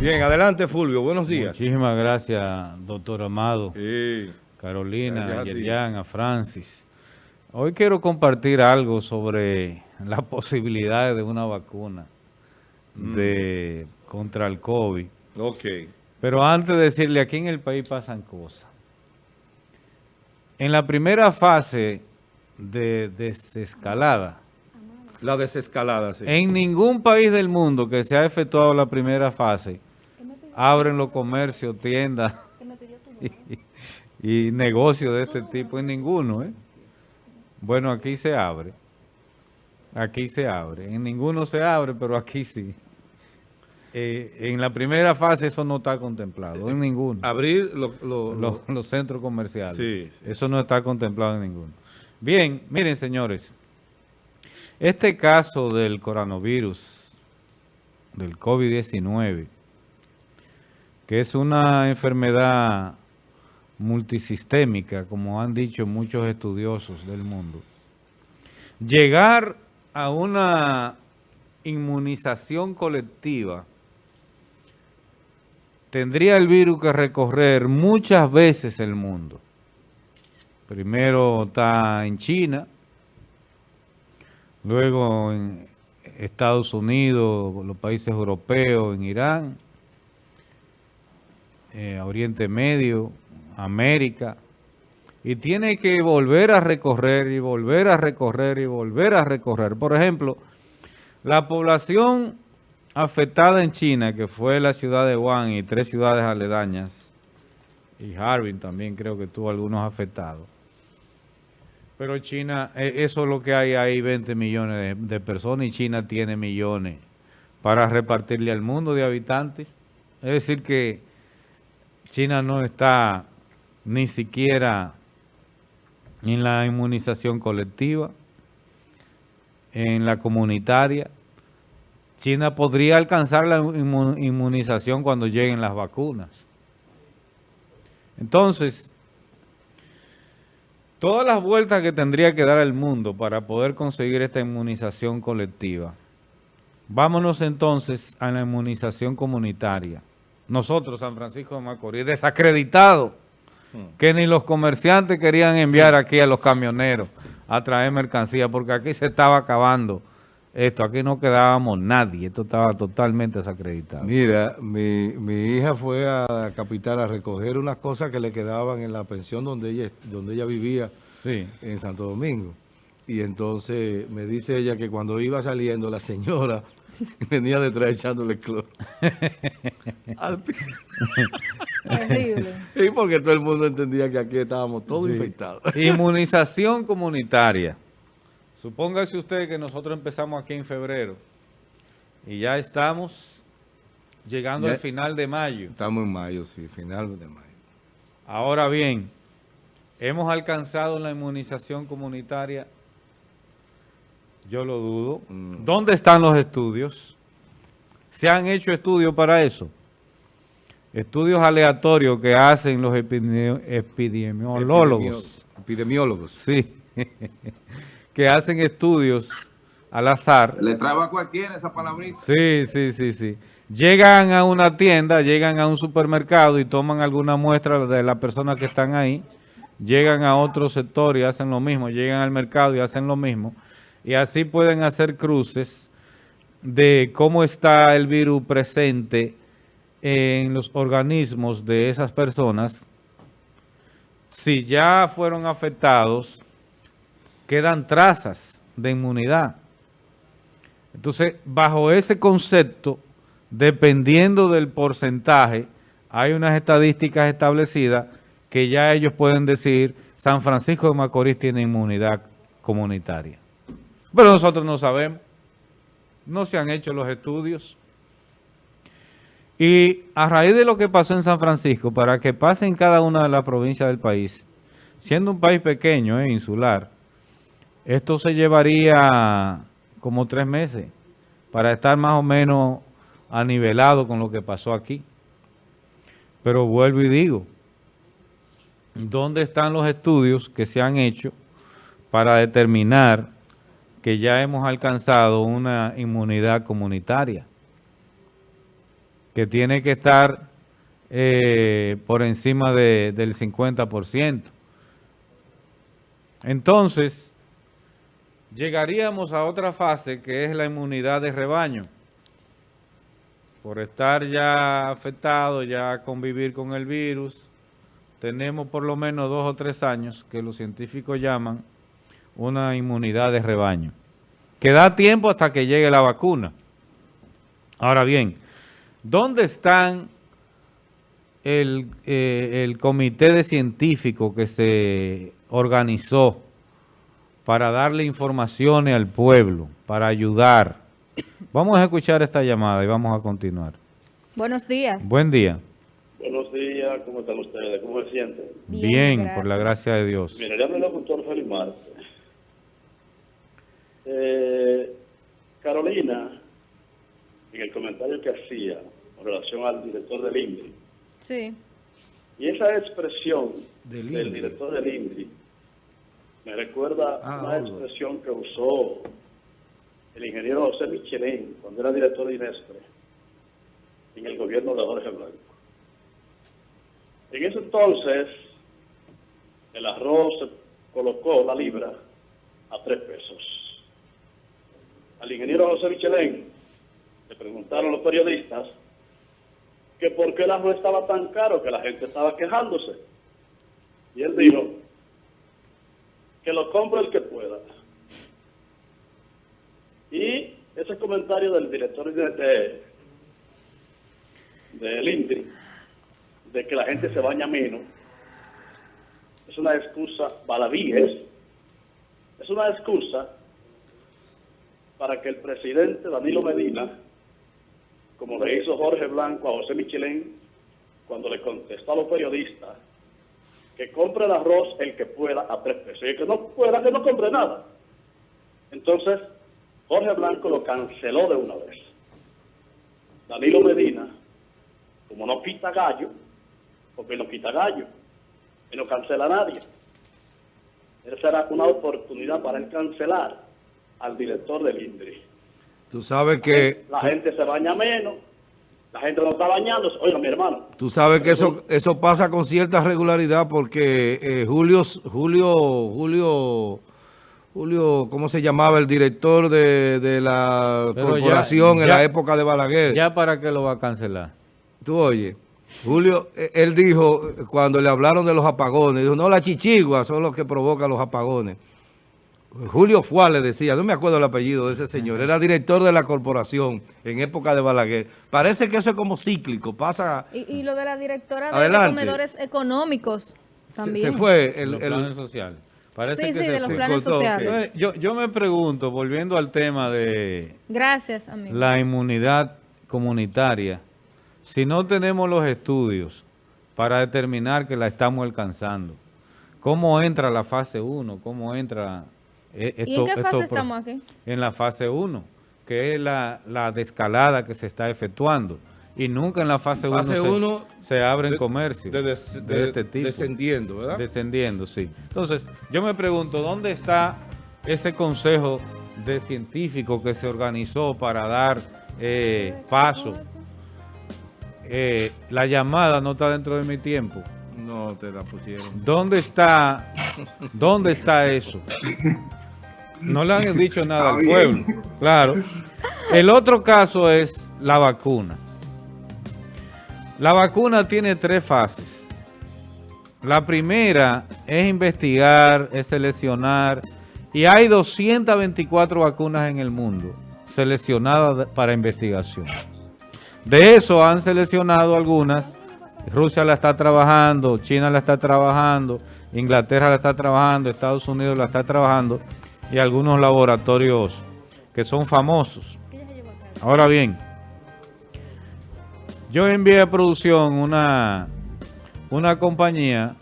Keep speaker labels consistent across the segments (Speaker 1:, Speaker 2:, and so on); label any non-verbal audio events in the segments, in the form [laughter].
Speaker 1: Bien, adelante Fulvio, buenos días.
Speaker 2: Muchísimas gracias, doctor Amado,
Speaker 1: Sí.
Speaker 2: Carolina,
Speaker 1: a.
Speaker 2: Yerian, a Francis. Hoy quiero compartir algo sobre las [laughs] posibilidades de una vacuna
Speaker 1: Mm.
Speaker 2: de, contra el COVID.
Speaker 1: Ok.
Speaker 2: Pero antes de decirle, aquí en el país pasan cosas. En la primera fase de desescalada,
Speaker 1: La desescalada, sí.
Speaker 2: en ningún país del mundo que se ha efectuado la primera fase, abren los comercios, tiendas [laughs] y, y negocios de este tipo, en ninguno, ¿eh? Bueno, aquí se abre. Aquí se abre. En ninguno se abre, pero aquí sí. Eh, en la primera fase eso no está contemplado, en ninguno.
Speaker 1: Abrir lo, lo-
Speaker 2: Los,
Speaker 1: lo-
Speaker 2: los centros comerciales.
Speaker 1: Sí, sí.
Speaker 2: Eso no está contemplado en ninguno. Bien, miren señores, este caso del coronavirus, del COVID-19, que es una enfermedad multisistémica, como han dicho muchos estudiosos del mundo, llegar a una inmunización colectiva tendría el virus que recorrer muchas veces el mundo. Primero está en China, luego en Estados Unidos, los países europeos, en Irán, eh, Oriente Medio, América, y tiene que volver a recorrer y volver a recorrer y volver a recorrer. Por ejemplo, la población afectada en China, que fue la ciudad de Wuhan y tres ciudades aledañas, y Harbin también creo que tuvo algunos afectados. Pero China, eh, eso es lo que hay ahí, 20 millones de, de personas, y China tiene millones para repartirle al mundo de habitantes. Es decir que China no está ni siquiera en la inmunización colectiva, en la comunitaria. China podría alcanzar la inmu- inmunización cuando lleguen las vacunas. Entonces, todas las vueltas que tendría que dar el mundo para poder conseguir esta inmunización colectiva, vámonos entonces a la inmunización comunitaria. Nosotros, San Francisco de Macorís, desacreditado, que ni los comerciantes querían enviar aquí a los camioneros a traer mercancía, porque aquí se estaba acabando esto, aquí no quedábamos nadie, esto estaba totalmente desacreditado.
Speaker 1: Mira, mi, mi hija fue a la capital a recoger unas cosas que le quedaban en la pensión donde ella, donde ella vivía
Speaker 2: Sí.
Speaker 1: en Santo Domingo. Y entonces me dice ella que cuando iba saliendo la señora [laughs] venía detrás echándole cloro. [laughs] Al
Speaker 3: Terrible.
Speaker 1: y porque todo el mundo entendía que aquí estábamos todos
Speaker 2: Sí.
Speaker 1: infectados. [laughs]
Speaker 2: Inmunización comunitaria. Supóngase usted que nosotros empezamos aquí en febrero y ya estamos llegando
Speaker 1: Ya-
Speaker 2: al final de mayo.
Speaker 1: Estamos en mayo, sí, final de mayo.
Speaker 2: Ahora bien, ¿hemos alcanzado la inmunización comunitaria? Yo lo dudo.
Speaker 1: Mm.
Speaker 2: ¿Dónde están los estudios? ¿Se han hecho estudios para eso? Estudios aleatorios que hacen los epidemi- epidemiólogos.
Speaker 1: Epidemiólogos.
Speaker 2: Sí, [laughs] que hacen estudios al azar.
Speaker 4: Le traba a cualquiera esa palabrita.
Speaker 2: Sí, sí, sí, sí. Llegan a una tienda, llegan a un supermercado y toman alguna muestra de las personas que están ahí. Llegan a otro sector y hacen lo mismo. Llegan al mercado y hacen lo mismo. Y así pueden hacer cruces de cómo está el virus presente en los organismos de esas personas. Si ya fueron afectados, quedan trazas de inmunidad. Entonces, bajo ese concepto, dependiendo del porcentaje, hay unas estadísticas establecidas que ya ellos pueden decir, San Francisco de Macorís tiene inmunidad comunitaria. Pero nosotros no sabemos, no se han hecho los estudios. Y a raíz de lo que pasó en San Francisco, para que pase en cada una de las provincias del país, siendo un país pequeño, eh, insular, esto se llevaría como tres meses para estar más o menos anivelado con lo que pasó aquí. Pero vuelvo y digo, ¿dónde están los estudios que se han hecho para determinar que ya hemos alcanzado una inmunidad comunitaria? que tiene que estar eh, por encima de- del 50%. Entonces, llegaríamos a otra fase que es la inmunidad de rebaño. Por estar ya afectado, ya convivir con el virus, tenemos por lo menos dos o tres años que los científicos llaman una inmunidad de rebaño, que da tiempo hasta que llegue la vacuna. Ahora bien, ¿dónde están el, eh, el comité de científicos que se organizó para darle informaciones al pueblo, para ayudar? Vamos a escuchar esta llamada y vamos a continuar.
Speaker 3: Buenos días.
Speaker 2: Buen día.
Speaker 5: Buenos días, ¿cómo están ustedes? ¿Cómo se sienten?
Speaker 2: Bien,
Speaker 3: Bien,
Speaker 2: por la gracia de Dios.
Speaker 5: Mira, le habla el doctor Félix Marte. Eh, Carolina, en el comentario que hacía con relación al director del INDRI,
Speaker 3: Sí.
Speaker 5: y esa expresión
Speaker 1: Del
Speaker 5: director del INDRI me recuerda
Speaker 1: Ah,
Speaker 5: una expresión que usó el ingeniero José Michelén cuando era director de INESPRE en el gobierno de Jorge Blanco. En ese entonces, el arroz se colocó la libra a tres pesos. Al ingeniero José Michelén le preguntaron los periodistas que por qué el arroz estaba tan caro, que la gente estaba quejándose. Y él dijo que lo compre el que pueda. Y ese comentario del director de, de- del INDRI, de que la gente se baña menos, es una excusa baladí, es, es una excusa para que el presidente Danilo Medina, como le hizo Jorge Blanco a José Michelén, cuando le contestó a los periodistas, que compre el arroz el que pueda a tres pesos, y el que no pueda, que no compre nada. Entonces, Jorge Blanco lo canceló de una vez. Danilo Medina, como no quita gallo, porque no quita gallo, y no cancela a nadie. Esa era una oportunidad para él cancelar al director del INDRI.
Speaker 1: Tú sabes que,
Speaker 5: La gente se baña menos, la gente no está bañándose. Oiga, mi hermano,
Speaker 1: tú sabes que eso, eso pasa con cierta regularidad porque eh, Julio, Julio, Julio, Julio, ¿cómo se llamaba? El director de, de la
Speaker 2: Pero ya-
Speaker 1: corporación en la época de Balaguer.
Speaker 2: ¿Ya para qué lo va a cancelar?
Speaker 1: Tú oye, Julio, eh, él dijo, cuando le hablaron de los apagones, dijo, no, las chichiguas son los que provocan los apagones. Julio Fuá le decía, no me acuerdo el apellido de ese señor, era director de la corporación en época de Balaguer. Parece que eso es como cíclico, pasa,
Speaker 3: Y, y lo de la directora de- comedores económicos también.
Speaker 1: se fue el, el-
Speaker 2: sociales. Parece
Speaker 3: Sí,
Speaker 2: que
Speaker 3: sí,
Speaker 2: se
Speaker 3: de los
Speaker 2: fue.
Speaker 3: planes sociales.
Speaker 2: Yo me pregunto, volviendo al tema de
Speaker 3: Gracias, amigo.
Speaker 2: la inmunidad comunitaria, si no tenemos los estudios para determinar que la estamos alcanzando, ¿cómo entra la fase 1? ¿Cómo entra eh,
Speaker 3: ¿Y en qué fase estamos aquí?
Speaker 2: En la fase 1, que es la, la descalada que se está efectuando. Y nunca en la fase 1
Speaker 1: Fase
Speaker 2: se,
Speaker 1: uno
Speaker 2: se abren
Speaker 1: de-
Speaker 2: comercios
Speaker 1: de
Speaker 2: de,
Speaker 1: des- de-
Speaker 2: este tipo.
Speaker 1: descendiendo, ¿verdad?
Speaker 2: Descendiendo, sí. Entonces, yo me pregunto, ¿dónde está ese consejo de científicos que se organizó para dar eh, paso? Eh, la llamada no está dentro de mi tiempo.
Speaker 1: No te la pusieron.
Speaker 2: ¿Dónde está, dónde está eso? [laughs] No le han dicho nada al pueblo. Claro. El otro caso es la vacuna. La vacuna tiene tres fases. La primera es investigar, es seleccionar, y hay 224 vacunas en el mundo seleccionadas para investigación. De eso han seleccionado algunas. Rusia la está trabajando, China la está trabajando, Inglaterra la está trabajando, Estados Unidos la está trabajando y algunos laboratorios que son famosos. Ahora bien, yo envié a producción una, una compañía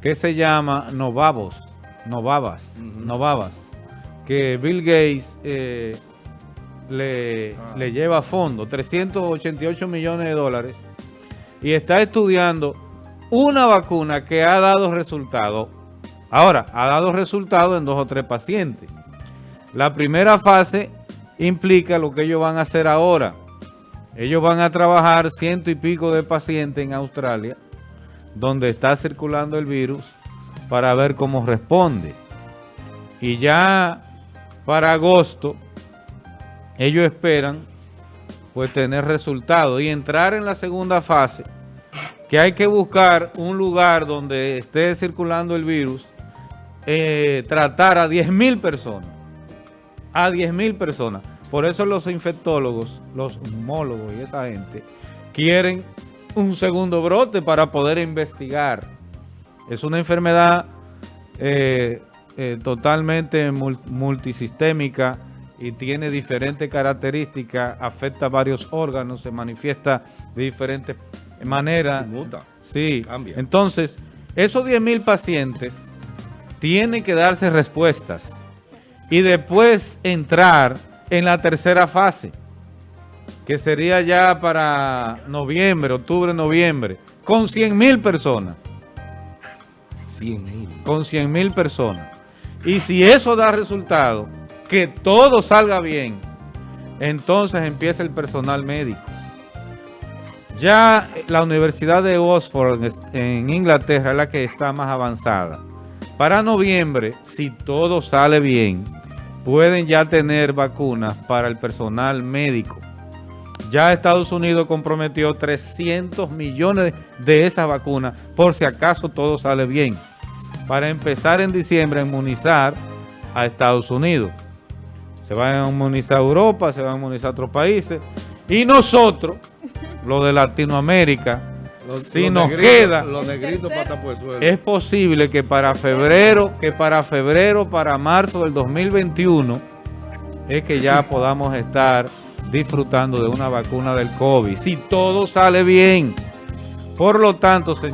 Speaker 2: que se llama Novavos, Novavas, Novavas, que Bill Gates eh, le, le lleva a fondo 388 millones de dólares y está estudiando una vacuna que ha dado resultado. Ahora, ha dado resultado en dos o tres pacientes. La primera fase implica lo que ellos van a hacer ahora, Ellos van a trabajar ciento y pico de pacientes en Australia, donde está circulando el virus, para ver cómo responde. Y ya para agosto, ellos esperan pues tener resultados y entrar en la segunda fase, que hay que buscar un lugar donde esté circulando el virus, eh, tratar a 10 mil personas, a 10 mil personas. Por eso los infectólogos, los homólogos y esa gente quieren un segundo brote para poder investigar. Es una enfermedad eh, eh, totalmente mul- multisistémica y tiene diferentes características, afecta varios órganos, se manifiesta de diferentes maneras.
Speaker 1: Muta.
Speaker 2: Sí,
Speaker 1: Cambia.
Speaker 2: entonces, esos 10 mil pacientes tienen que darse respuestas y después entrar en la tercera fase, que sería ya para noviembre, octubre, noviembre, con 100 mil personas,
Speaker 1: 100 mil.
Speaker 2: con 100 mil personas. Y si eso da resultado, que todo salga bien, entonces empieza el personal médico. Ya la Universidad de Oxford en Inglaterra es la que está más avanzada. Para noviembre, si todo sale bien, pueden ya tener vacunas para el personal médico. Ya Estados Unidos comprometió 300 millones de esas vacunas por si acaso todo sale bien. Para empezar en diciembre a inmunizar a Estados Unidos. Se van a inmunizar a Europa, se van a inmunizar a otros países. Y nosotros, los de Latinoamérica,
Speaker 1: Los-
Speaker 2: si
Speaker 1: los
Speaker 2: nos
Speaker 1: negritos-
Speaker 2: queda,
Speaker 1: Los negritos
Speaker 3: Tercero.
Speaker 1: pata por el suelo.
Speaker 2: es posible que para febrero, que para febrero, para marzo del 2021, es que ya podamos estar disfrutando de una vacuna del COVID. Si todo sale bien. Por lo tanto, señor.